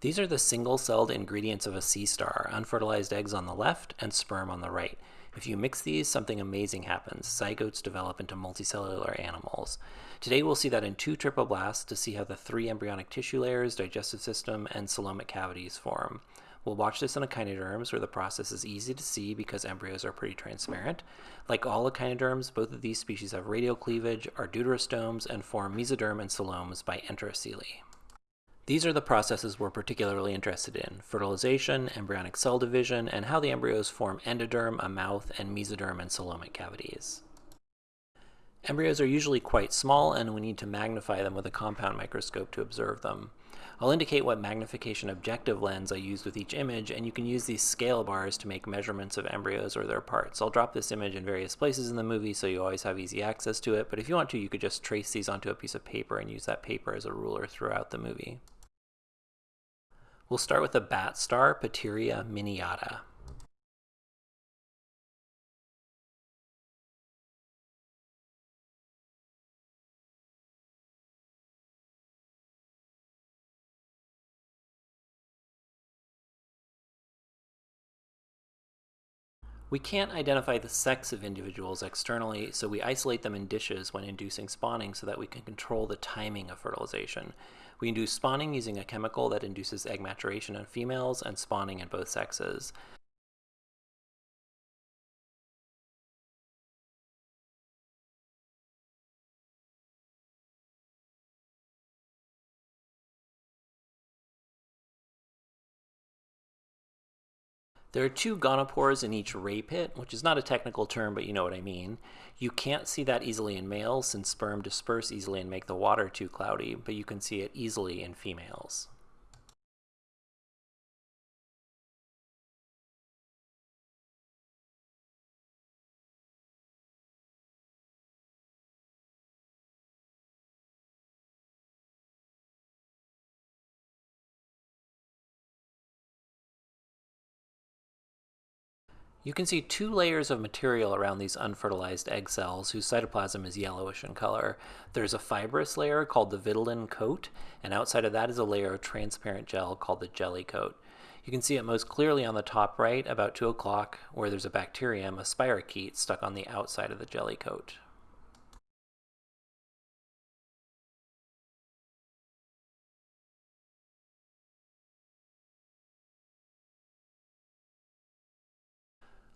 These are the single-celled ingredients of a sea star, unfertilized eggs on the left and sperm on the right. If you mix these, something amazing happens. Zygotes develop into multicellular animals. Today we'll see that in two triploblasts to see how the three embryonic tissue layers, digestive system, and coelomic cavities form. We'll watch this in echinoderms where the process is easy to see because embryos are pretty transparent. Like all echinoderms, both of these species have radial cleavage, are deuterostomes, and form mesoderm and coeloms by enterocoely. These are the processes we're particularly interested in, fertilization, embryonic cell division, and how the embryos form endoderm, a mouth, and mesoderm and coelomic cavities. Embryos are usually quite small and we need to magnify them with a compound microscope to observe them. I'll indicate what magnification objective lens I used with each image, and you can use these scale bars to make measurements of embryos or their parts. I'll drop this image in various places in the movie so you always have easy access to it, but if you want to, you could just trace these onto a piece of paper and use that paper as a ruler throughout the movie. We'll start with the bat star, Patiria miniata. We can't identify the sex of individuals externally, so we isolate them in dishes when inducing spawning so that we can control the timing of fertilization. We induce spawning using a chemical that induces egg maturation in females and spawning in both sexes. There are two gonopores in each ray pit, which is not a technical term, but you know what I mean. You can't see that easily in males since sperm disperse easily and make the water too cloudy, but you can see it easily in females. You can see two layers of material around these unfertilized egg cells whose cytoplasm is yellowish in color. There's a fibrous layer called the vitelline coat, and outside of that is a layer of transparent gel called the jelly coat. You can see it most clearly on the top right, about 2 o'clock, where there's a bacterium, a spirochete, stuck on the outside of the jelly coat.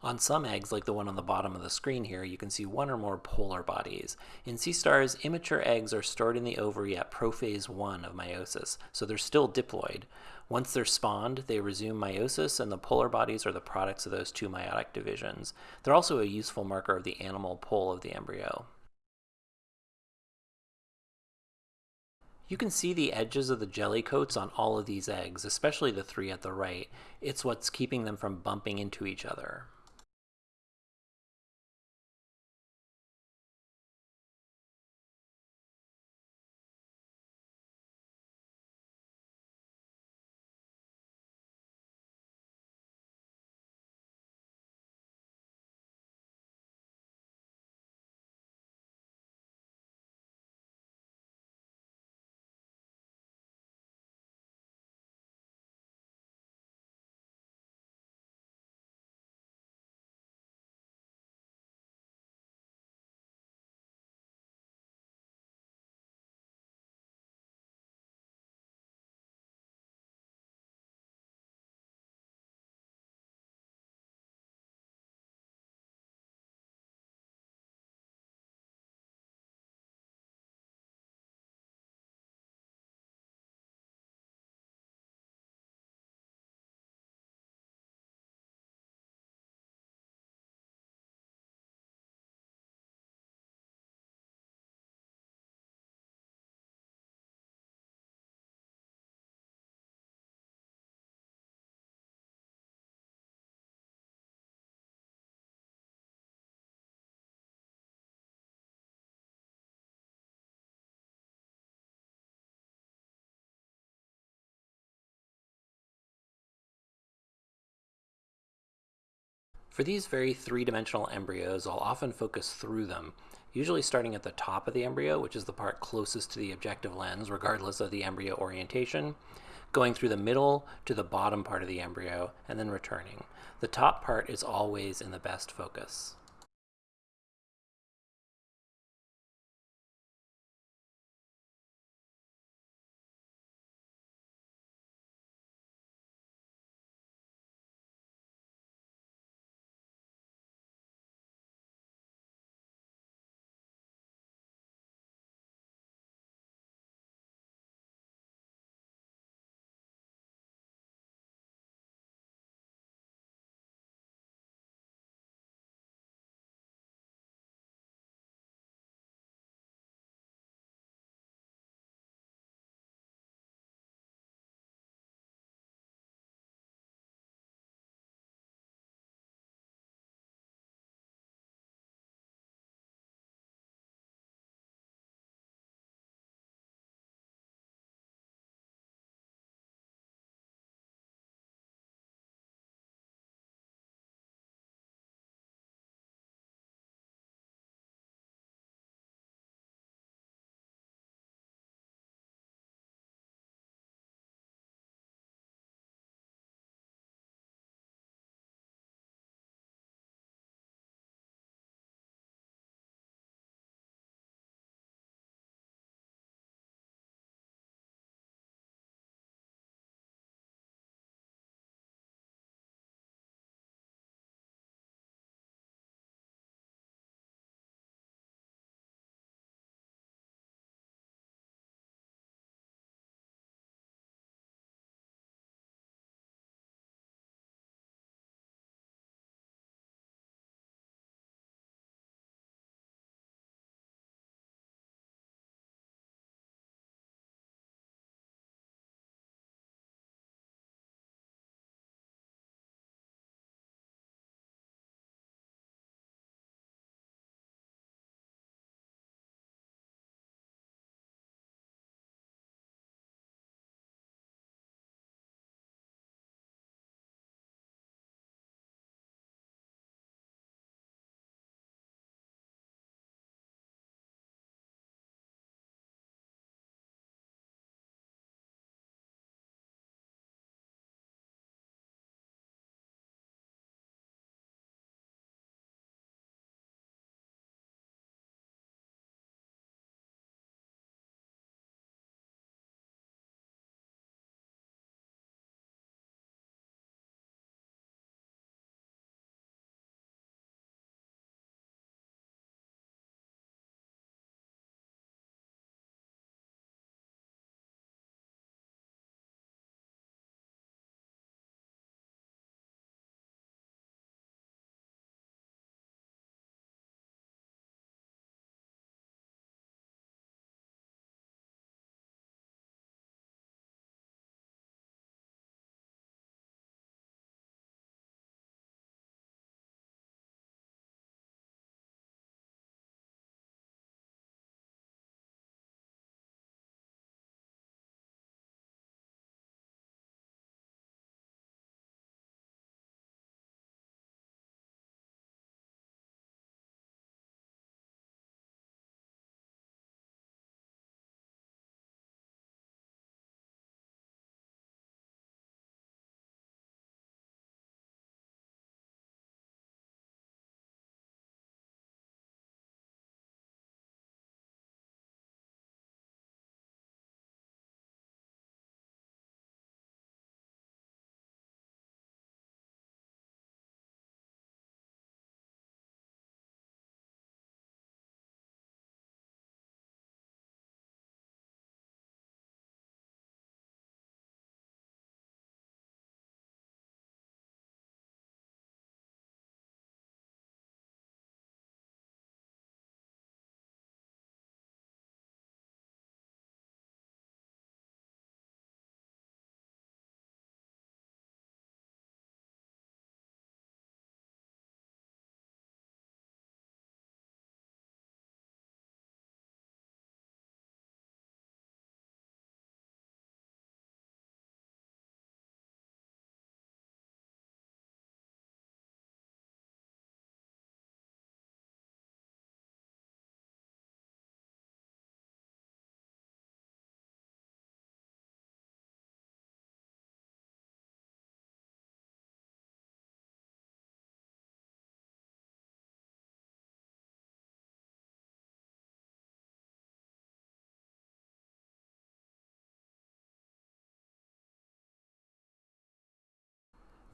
On some eggs, like the one on the bottom of the screen here, you can see one or more polar bodies. In sea stars, immature eggs are stored in the ovary at prophase 1 of meiosis, so they're still diploid. Once they're spawned, they resume meiosis, and the polar bodies are the products of those two meiotic divisions. They're also a useful marker of the animal pole of the embryo. You can see the edges of the jelly coats on all of these eggs, especially the three at the right. It's what's keeping them from bumping into each other. For these very three-dimensional embryos, I'll often focus through them, usually starting at the top of the embryo, which is the part closest to the objective lens, regardless of the embryo orientation, going through the middle to the bottom part of the embryo and then returning. The top part is always in the best focus.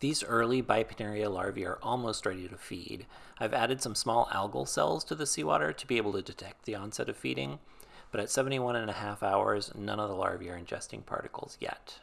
These early Bipinnaria larvae are almost ready to feed. I've added some small algal cells to the seawater to be able to detect the onset of feeding, but at 71 and a half hours, none of the larvae are ingesting particles yet.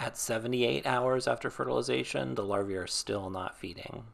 At 78 hours after fertilization, the larvae are still not feeding.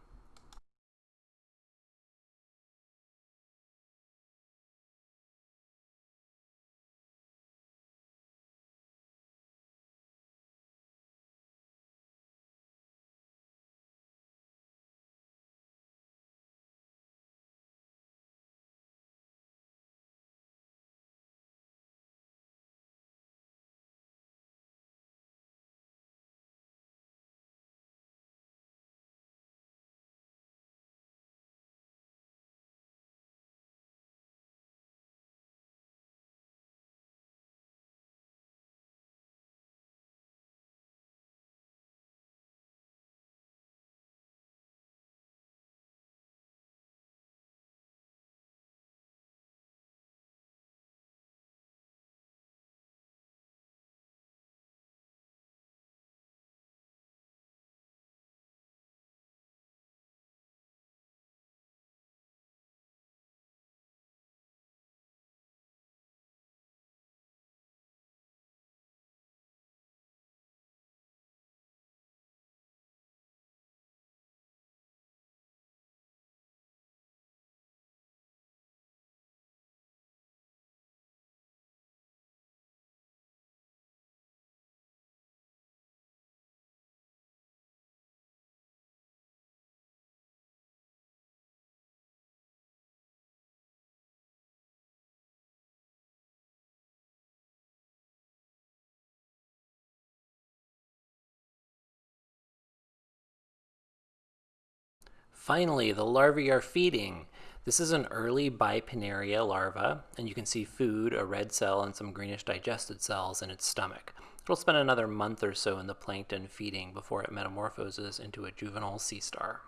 Finally, the larvae are feeding. This is an early Bipinnaria larva, and you can see food, a red cell, and some greenish digested cells in its stomach. It'll spend another month or so in the plankton feeding before it metamorphoses into a juvenile sea star.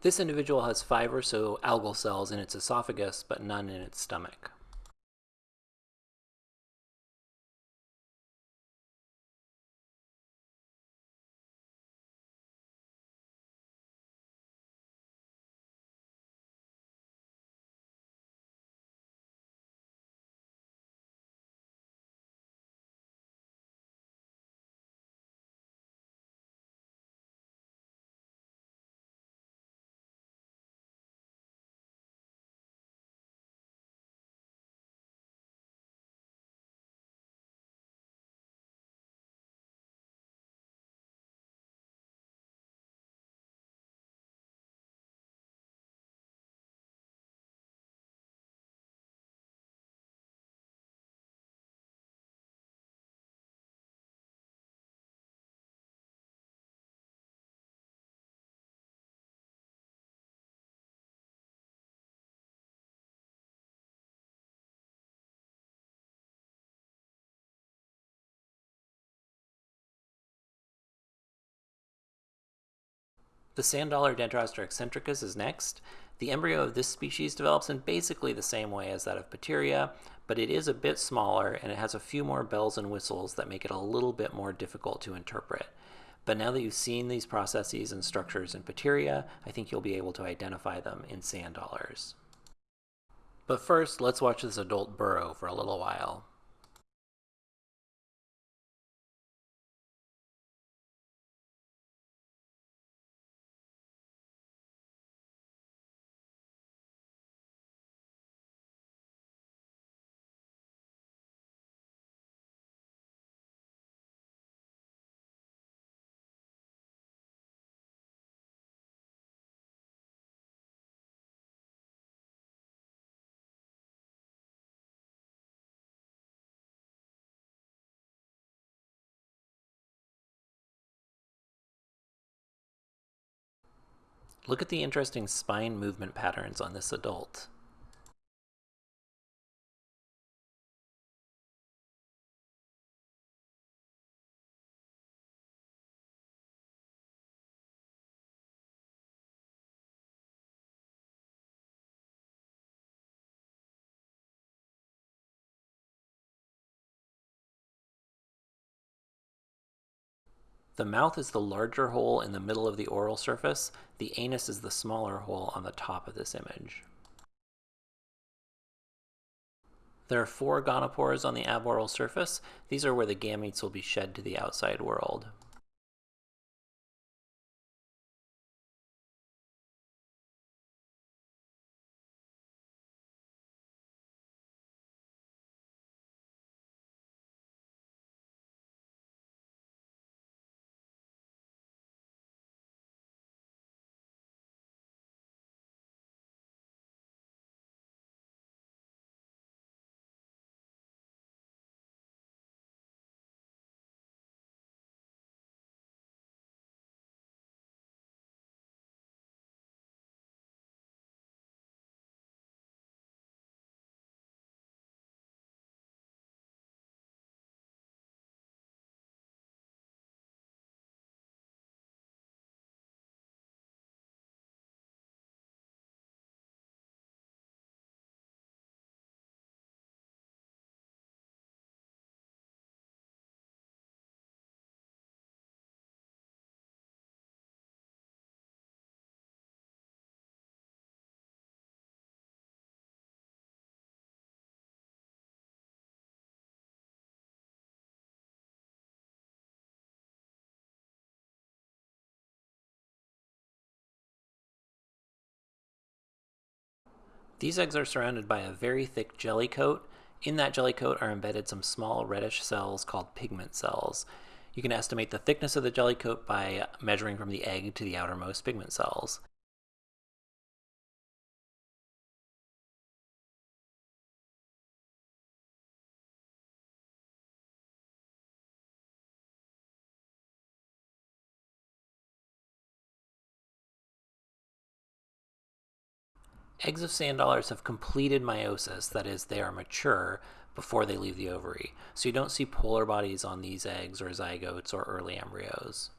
This individual has five or so algal cells in its esophagus, but none in its stomach. The sand dollar Dendraster eccentricus is next. The embryo of this species develops in basically the same way as that of Patiria, but it is a bit smaller and it has a few more bells and whistles that make it a little bit more difficult to interpret. But now that you've seen these processes and structures in Patiria, I think you'll be able to identify them in sand dollars. But first, let's watch this adult burrow for a little while. Look at the interesting spine movement patterns on this adult. The mouth is the larger hole in the middle of the oral surface. The anus is the smaller hole on the top of this image. There are four gonopores on the aboral surface. These are where the gametes will be shed to the outside world. These eggs are surrounded by a very thick jelly coat. In that jelly coat are embedded some small reddish cells called pigment cells. You can estimate the thickness of the jelly coat by measuring from the egg to the outermost pigment cells. Eggs of sand dollars have completed meiosis, that is, they are mature before they leave the ovary. So you don't see polar bodies on these eggs or zygotes or early embryos.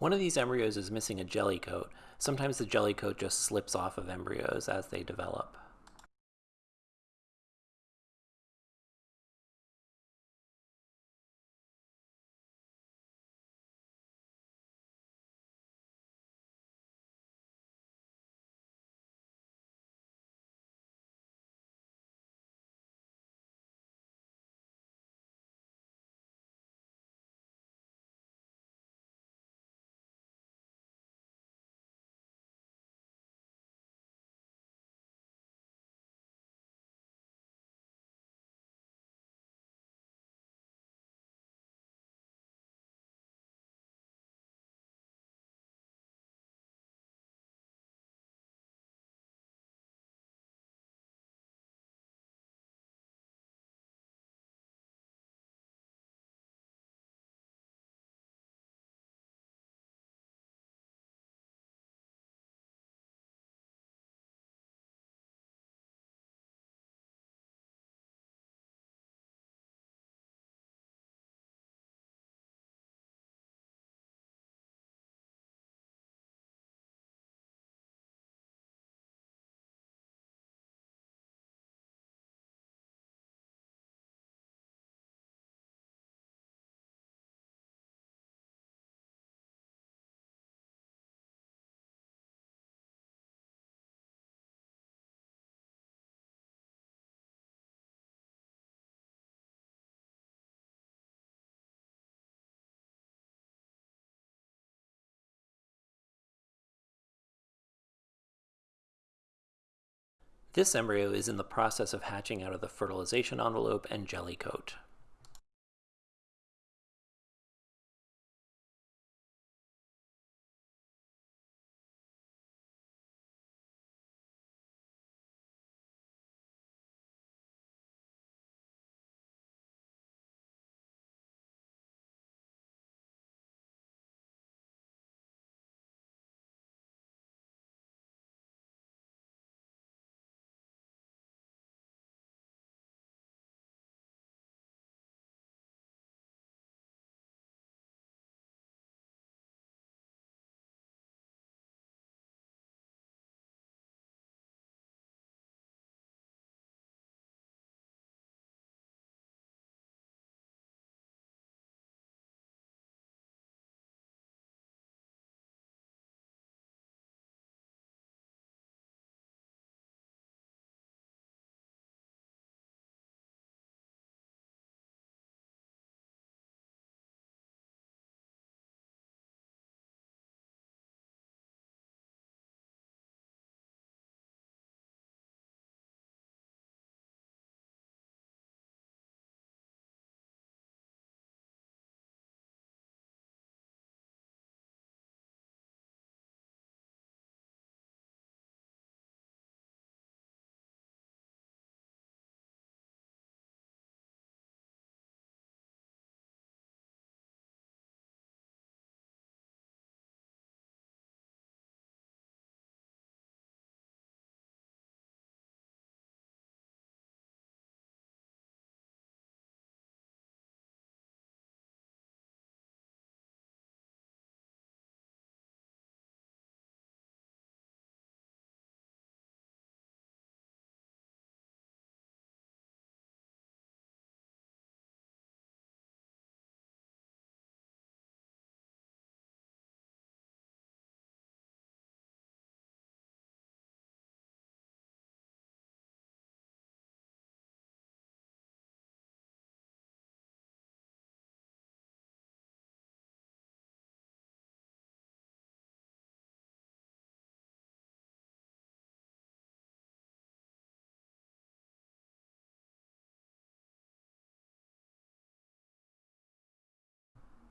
One of these embryos is missing a jelly coat. Sometimes the jelly coat just slips off of embryos as they develop. This embryo is in the process of hatching out of the fertilization envelope and jelly coat.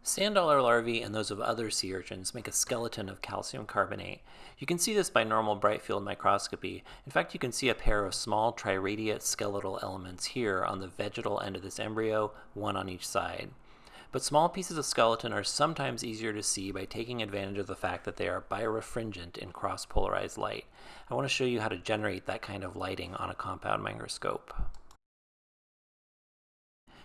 Sand dollar larvae and those of other sea urchins make a skeleton of calcium carbonate. You can see this by normal bright field microscopy. In fact, you can see a pair of small triradiate skeletal elements here on the vegetal end of this embryo, one on each side. But small pieces of skeleton are sometimes easier to see by taking advantage of the fact that they are birefringent in cross-polarized light. I want to show you how to generate that kind of lighting on a compound microscope.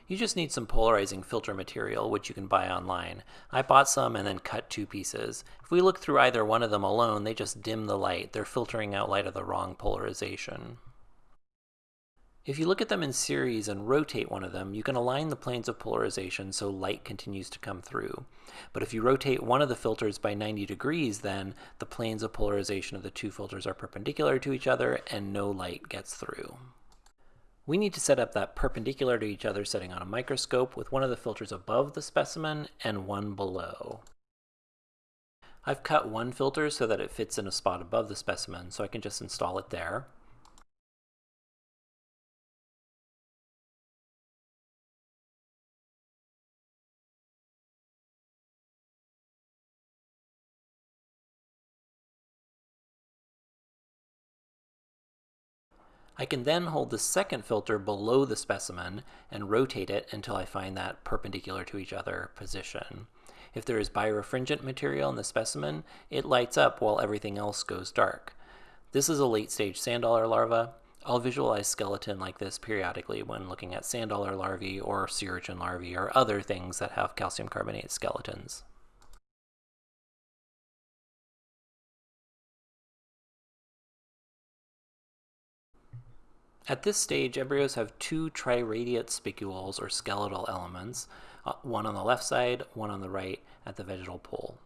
You just need some polarizing filter material, which you can buy online. I bought some and then cut two pieces. If we look through either one of them alone, they just dim the light. They're filtering out light of the wrong polarization. If you look at them in series and rotate one of them, you can align the planes of polarization so light continues to come through. But if you rotate one of the filters by 90 degrees, then the planes of polarization of the two filters are perpendicular to each other and no light gets through. We need to set up that perpendicular to each other setting on a microscope with one of the filters above the specimen and one below. I've cut one filter so that it fits in a spot above the specimen, so I can just install it there. I can then hold the second filter below the specimen and rotate it until I find that perpendicular to each other position. If there is birefringent material in the specimen, it lights up while everything else goes dark. This is a late stage sand dollar larva. I'll visualize skeleton like this periodically when looking at sand dollar larvae or sea urchin larvae or other things that have calcium carbonate skeletons. At this stage, embryos have two triradiate spicules or skeletal elements, uh, one on the left side, one on the right at the vegetal pole.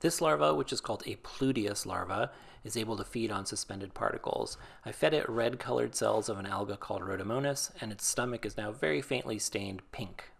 This larva, which is called a Pluteus larva, is able to feed on suspended particles. I fed it red colored cells of an alga called Rhodomonas, and its stomach is now very faintly stained pink.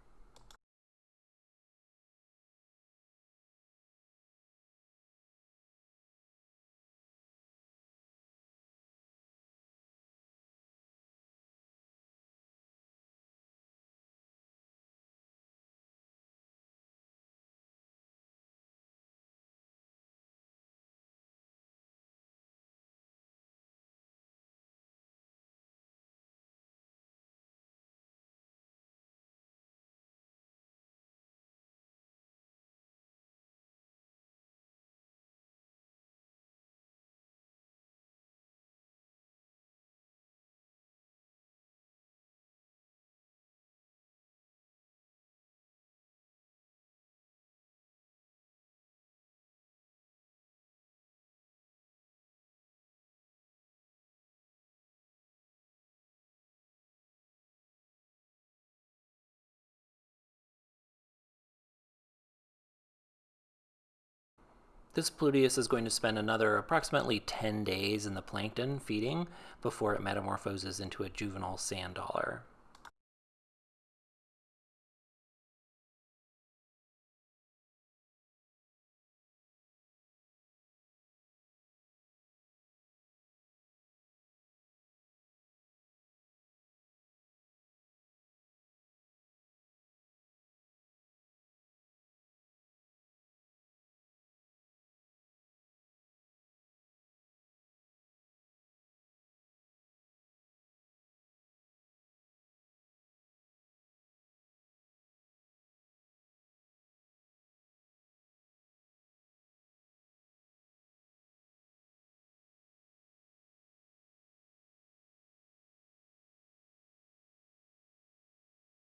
This Pluteus is going to spend another approximately 10 days in the plankton feeding before it metamorphoses into a juvenile sand dollar.